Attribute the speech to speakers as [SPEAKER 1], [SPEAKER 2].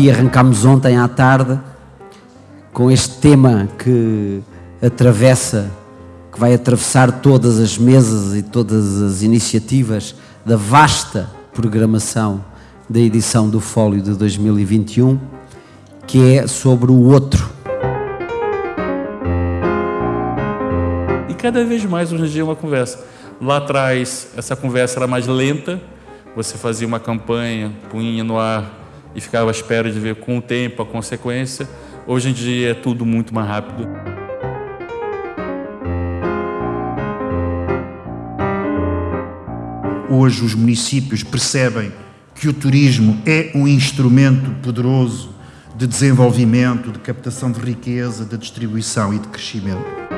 [SPEAKER 1] e arrancámos ontem à tarde com este tema que atravessa, que vai atravessar todas as mesas e todas as iniciativas da vasta programação da edição do Fólio de 2021, que é sobre o outro.
[SPEAKER 2] E cada vez mais hoje em dia é uma conversa. Lá atrás, essa conversa era mais lenta, você fazia uma campanha, punha no ar e ficava à espera de ver com o tempo a consequência. Hoje em dia é tudo muito mais rápido.
[SPEAKER 3] Hoje os municípios percebem que o turismo é um instrumento poderoso de desenvolvimento, de captação de riqueza, de distribuição e de crescimento.